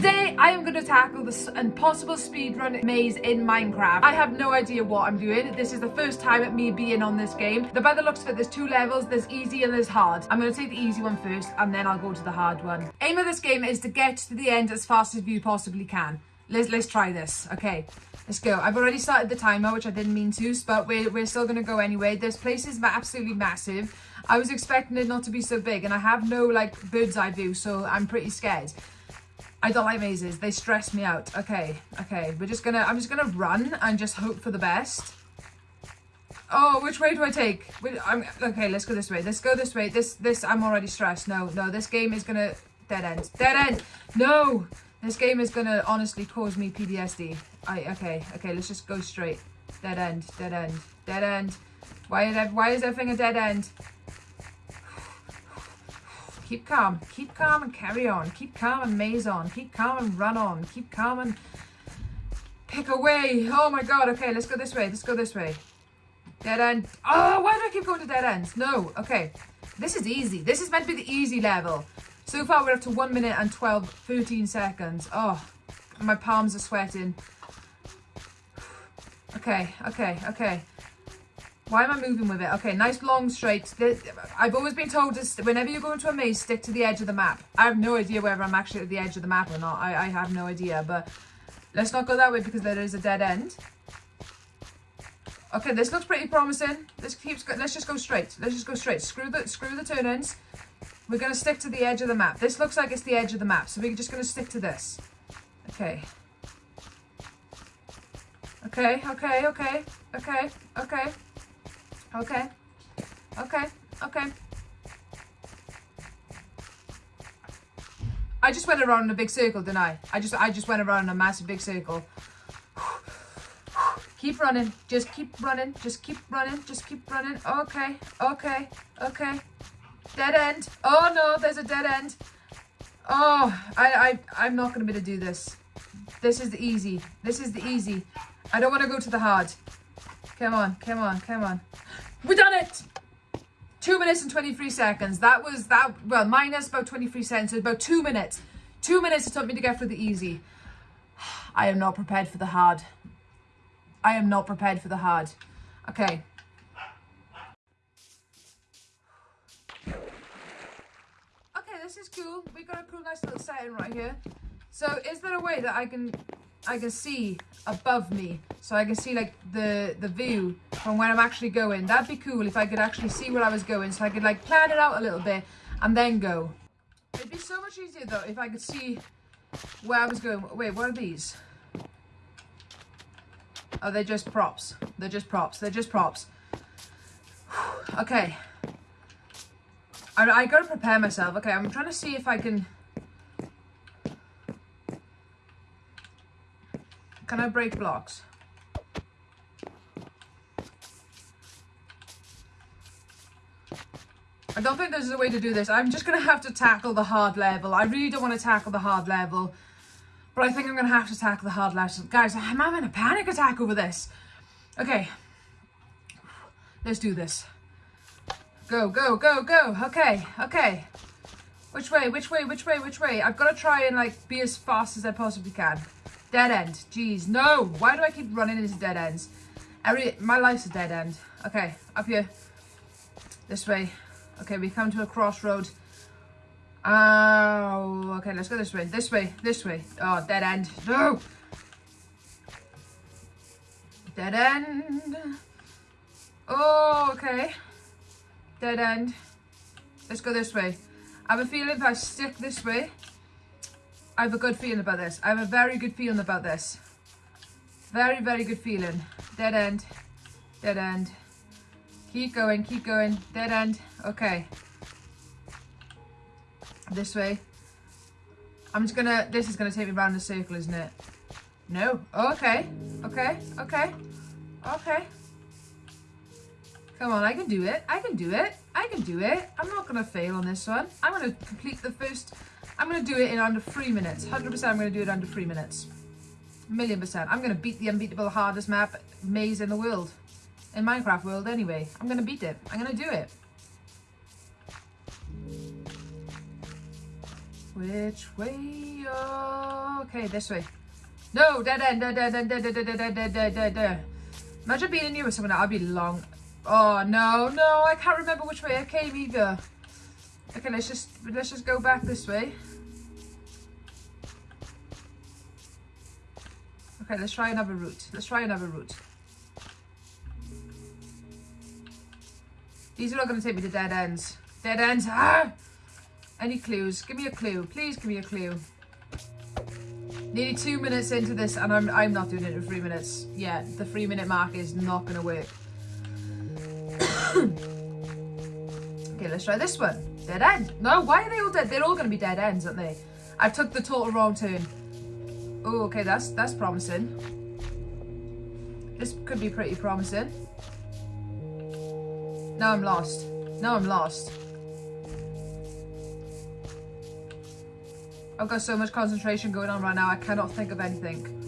Today, I am going to tackle this impossible speedrun maze in Minecraft. I have no idea what I'm doing. This is the first time at me being on this game. The by the looks of it, there's two levels. There's easy and there's hard. I'm going to take the easy one first and then I'll go to the hard one. Aim of this game is to get to the end as fast as you possibly can. Let's, let's try this. Okay, let's go. I've already started the timer, which I didn't mean to, but we're, we're still going to go anyway. This place is absolutely massive. I was expecting it not to be so big and I have no like bird's eye view, so I'm pretty scared. I don't like mazes. They stress me out. Okay, okay. We're just gonna, I'm just gonna run and just hope for the best. Oh, which way do I take? I'm, okay, let's go this way. Let's go this way. This, this, I'm already stressed. No, no, this game is gonna dead end. Dead end! No! This game is gonna honestly cause me PTSD. I, okay, okay, let's just go straight. Dead end, dead end, dead end. Why is, why is everything a dead end? Keep calm. Keep calm and carry on. Keep calm and maze on. Keep calm and run on. Keep calm and pick away. Oh my god. Okay, let's go this way. Let's go this way. Dead end. Oh, why do I keep going to dead ends? No. Okay. This is easy. This is meant to be the easy level. So far, we're up to 1 minute and 12, 13 seconds. Oh, my palms are sweating. Okay, okay, okay. Why am I moving with it? Okay, nice long straight. I've always been told to, whenever you go into a maze, stick to the edge of the map. I have no idea whether I'm actually at the edge of the map or not. I, I have no idea, but let's not go that way because there is a dead end. Okay, this looks pretty promising. This keeps. Let's just go straight. Let's just go straight. Screw the screw the turn-ins. We're gonna stick to the edge of the map. This looks like it's the edge of the map, so we're just gonna stick to this. Okay. Okay. Okay. Okay. Okay. Okay. Okay. Okay. Okay. I just went around in a big circle, didn't I? I just I just went around in a massive big circle. keep running. Just keep running. Just keep running. Just keep running. Okay. Okay. Okay. Dead end. Oh no, there's a dead end. Oh, I, I, I'm not going to be able to do this. This is the easy. This is the easy. I don't want to go to the hard. Come on, come on, come on. We done it! Two minutes and 23 seconds. That was that, well, minus about 23 seconds, so about two minutes. Two minutes it took me to get through the easy. I am not prepared for the hard. I am not prepared for the hard. Okay. Okay, this is cool. We got a cool nice little setting right here. So is there a way that I can I can see above me. So I can see like the the view from where I'm actually going. That'd be cool if I could actually see where I was going. So I could like plan it out a little bit and then go. It'd be so much easier though if I could see where I was going. Wait what are these? Oh they're just props. They're just props. They're just props. Okay. I, I gotta prepare myself. Okay I'm trying to see if I can Can I break blocks? I don't think there's a way to do this. I'm just going to have to tackle the hard level. I really don't want to tackle the hard level. But I think I'm going to have to tackle the hard level. Guys, I'm having a panic attack over this. Okay. Let's do this. Go, go, go, go. Okay, okay. Which way, which way, which way, which way? I've got to try and like be as fast as I possibly can. Dead end. Jeez, no. Why do I keep running into dead ends? Every My life's a dead end. Okay, up here. This way. Okay, we come to a crossroad. Oh, okay, let's go this way. This way, this way. Oh, dead end. No! Dead end. Oh, okay. Dead end. Let's go this way. I have a feeling if I stick this way, I have a good feeling about this. I have a very good feeling about this. Very, very good feeling. Dead end. Dead end. Keep going, keep going. Dead end. Okay. This way. I'm just gonna, this is gonna take me around the circle, isn't it? No. Oh, Okay. Okay. Okay. Okay. Come on, I can do it. I can do it. I can do it. I'm not gonna fail on this one. I'm gonna complete the first I'm going to do it in under three minutes. 100% I'm going to do it under three minutes. A million percent. I'm going to beat the unbeatable hardest map maze in the world. In Minecraft world anyway. I'm going to beat it. I'm going to do it. Which way, oh Okay, this way. No, dead end, dead end, dead end, dead end, dead end, dead end. Imagine being in here with someone I'd be long. Oh no, no, I can't remember which way I came either. Okay, let's just let's just go back this way. Okay, let's try another route. Let's try another route. These are not going to take me to dead ends. Dead ends. Ah! Any clues? Give me a clue. Please give me a clue. Nearly two minutes into this and I'm, I'm not doing it in three minutes. Yeah, the three minute mark is not going to work. okay, let's try this one. Dead end. No, why are they all dead? They're all going to be dead ends, aren't they? I took the total wrong turn. Oh, okay, that's that's promising. This could be pretty promising. Now I'm lost. Now I'm lost. I've got so much concentration going on right now, I cannot think of anything.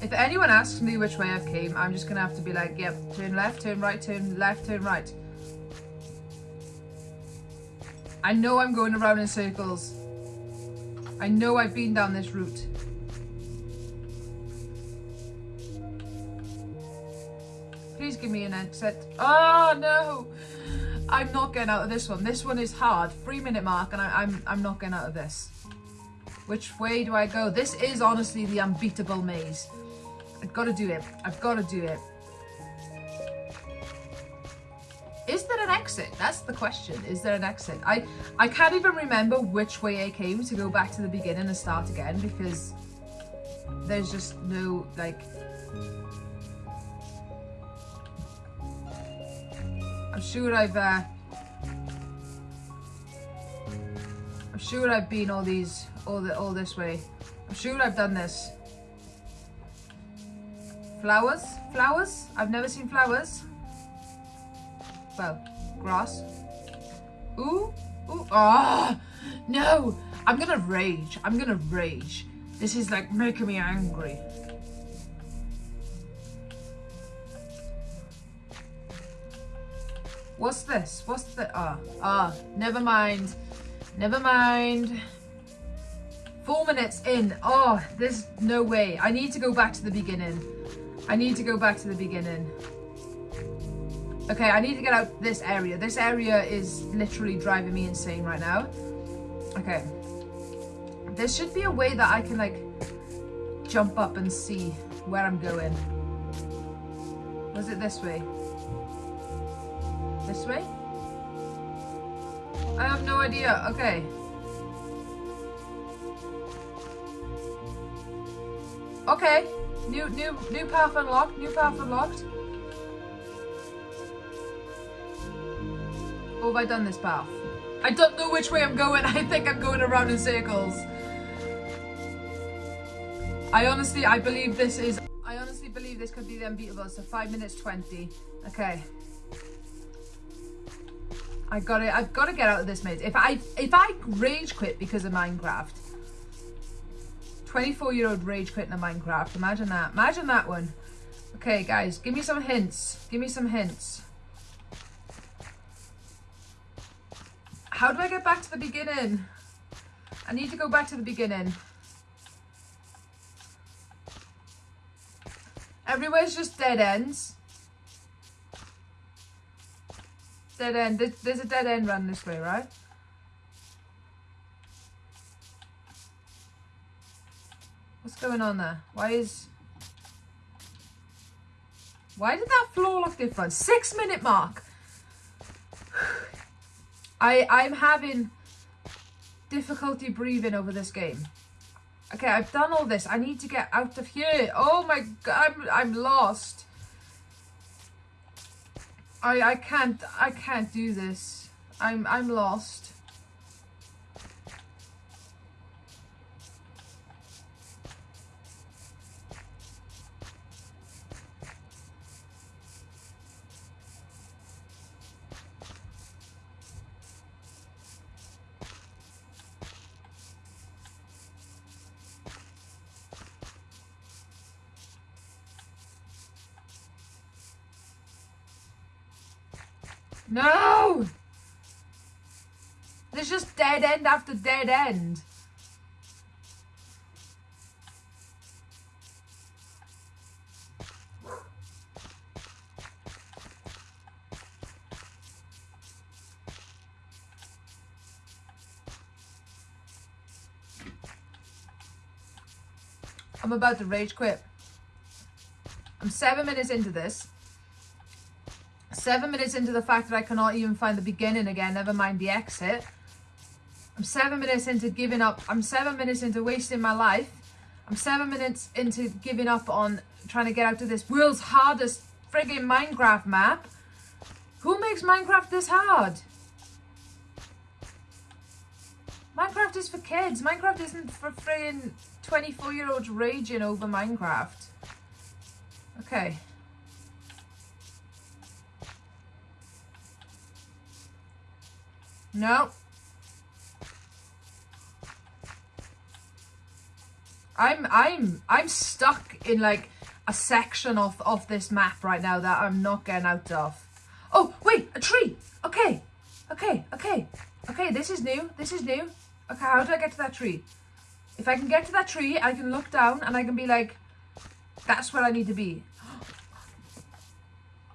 If anyone asks me which way I've came, I'm just gonna have to be like, yep, turn left, turn right, turn left, turn right. I know I'm going around in circles. I know I've been down this route. Please give me an exit. Oh no! I'm not getting out of this one. This one is hard. Three minute mark and I, I'm, I'm not getting out of this. Which way do I go? This is honestly the unbeatable maze. I've got to do it. I've got to do it. Is there an exit? That's the question. Is there an exit? I, I can't even remember which way I came to go back to the beginning and start again because there's just no, like... I'm sure I've... Uh, I'm sure I've been all these, all, the, all this way. I'm sure I've done this. Flowers? Flowers? I've never seen flowers. Well, grass. Ooh, ooh, ah, oh, no. I'm gonna rage. I'm gonna rage. This is like making me angry. What's this? What's the, ah, ah, never mind. Never mind. Four minutes in. Oh, there's no way. I need to go back to the beginning. I need to go back to the beginning. Okay, I need to get out this area. This area is literally driving me insane right now. Okay. There should be a way that I can like jump up and see where I'm going. Was it this way? This way? I have no idea. Okay. Okay. New new new path unlocked. New path unlocked. Or have I done this path? I don't know which way I'm going. I think I'm going around in circles. I honestly, I believe this is, I honestly believe this could be the unbeatable. So 5 minutes 20. Okay. I got it. I've got to get out of this maze. If I, if I rage quit because of Minecraft, 24 year old rage quitting a Minecraft. Imagine that. Imagine that one. Okay, guys, give me some hints. Give me some hints. How do I get back to the beginning? I need to go back to the beginning. Everywhere's just dead ends. Dead end. There's a dead end run this way, right? What's going on there? Why is... Why did that floor look different? Six minute mark. I, I'm having difficulty breathing over this game. Okay, I've done all this. I need to get out of here. Oh my god, I'm, I'm lost. I, I can't, I can't do this. I'm, I'm lost. No! There's just dead end after dead end. I'm about to rage quit. I'm seven minutes into this. Seven minutes into the fact that I cannot even find the beginning again, never mind the exit. I'm seven minutes into giving up. I'm seven minutes into wasting my life. I'm seven minutes into giving up on trying to get out of this world's hardest frigging Minecraft map. Who makes Minecraft this hard? Minecraft is for kids. Minecraft isn't for friggin' 24 year olds raging over Minecraft. Okay. No. I'm I'm I'm stuck in like a section of of this map right now that I'm not getting out of. Oh, wait, a tree. Okay. Okay, okay. Okay, this is new. This is new. Okay, how do I get to that tree? If I can get to that tree, I can look down and I can be like, that's where I need to be.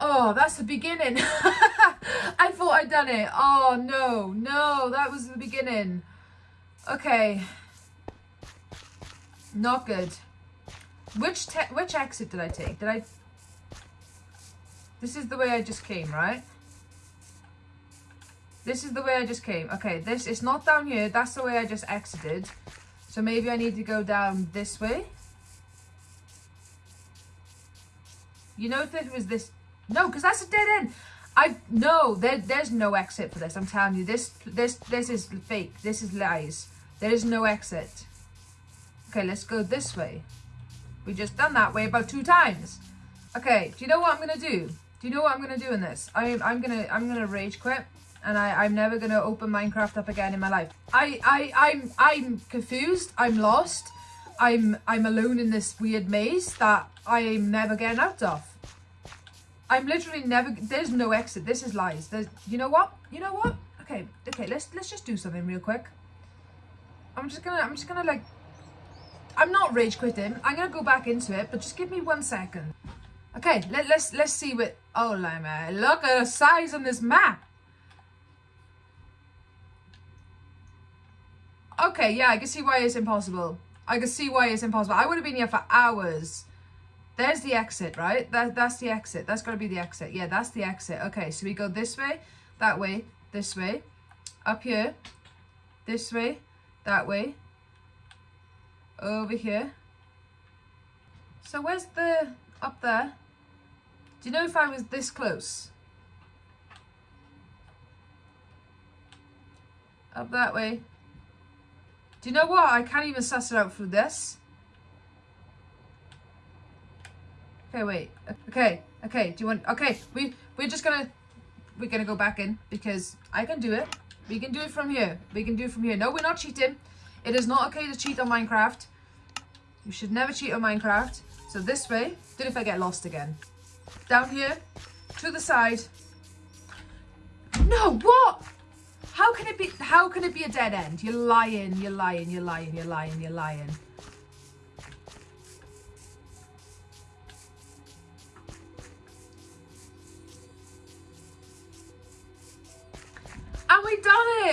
Oh, that's the beginning. I thought I'd done it. Oh, no, no, that was the beginning. Okay. Not good. Which which exit did I take? Did I... This is the way I just came, right? This is the way I just came. Okay, this it's not down here. That's the way I just exited. So maybe I need to go down this way. You know if it was this... No, because that's a dead end. I no, there, there's no exit for this. I'm telling you, this this this is fake. This is lies. There is no exit. Okay, let's go this way. We just done that way about two times. Okay, do you know what I'm gonna do? Do you know what I'm gonna do in this? I'm I'm gonna I'm gonna rage quit and I, I'm never gonna open Minecraft up again in my life. I, I, I'm, I'm confused. I'm lost. I'm, I'm alone in this weird maze that I'm never getting out of. I'm literally never. There's no exit. This is lies. There's. You know what? You know what? Okay, okay. Let's let's just do something real quick. I'm just gonna. I'm just gonna like. I'm not rage quitting. I'm gonna go back into it, but just give me one second. Okay, let, let's let's see what. Oh, man! Look at the size on this map. Okay, yeah, I can see why it's impossible. I can see why it's impossible. I would have been here for hours. There's the exit, right? That, that's the exit. That's got to be the exit. Yeah, that's the exit. Okay, so we go this way, that way, this way, up here, this way, that way, over here. So where's the, up there? Do you know if I was this close? Up that way. Do you know what? I can't even suss it out through this. Okay, wait. Okay, okay. Do you want... Okay, we, we're just gonna... We're gonna go back in because I can do it. We can do it from here. We can do it from here. No, we're not cheating. It is not okay to cheat on Minecraft. You should never cheat on Minecraft. So this way. Did if I get lost again. Down here. To the side. No, what? How can it be, how can it be a dead end? You're lying, you're lying, you're lying, you're lying, you're lying.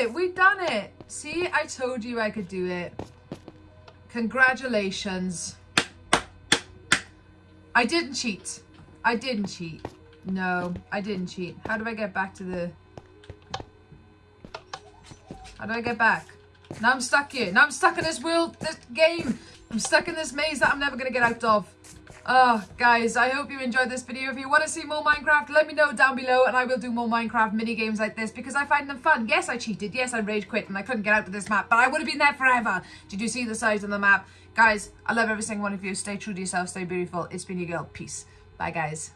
It, we done it. See, I told you I could do it. Congratulations. I didn't cheat. I didn't cheat. No, I didn't cheat. How do I get back to the... How do I get back? Now I'm stuck here. Now I'm stuck in this world, this game. I'm stuck in this maze that I'm never going to get out of. Oh, guys, I hope you enjoyed this video. If you want to see more Minecraft, let me know down below and I will do more Minecraft mini games like this because I find them fun. Yes, I cheated. Yes, I rage quit and I couldn't get out of this map, but I would have been there forever. Did you see the size of the map? Guys, I love every single one of you. Stay true to yourself. Stay beautiful. It's been your girl. Peace. Bye, guys.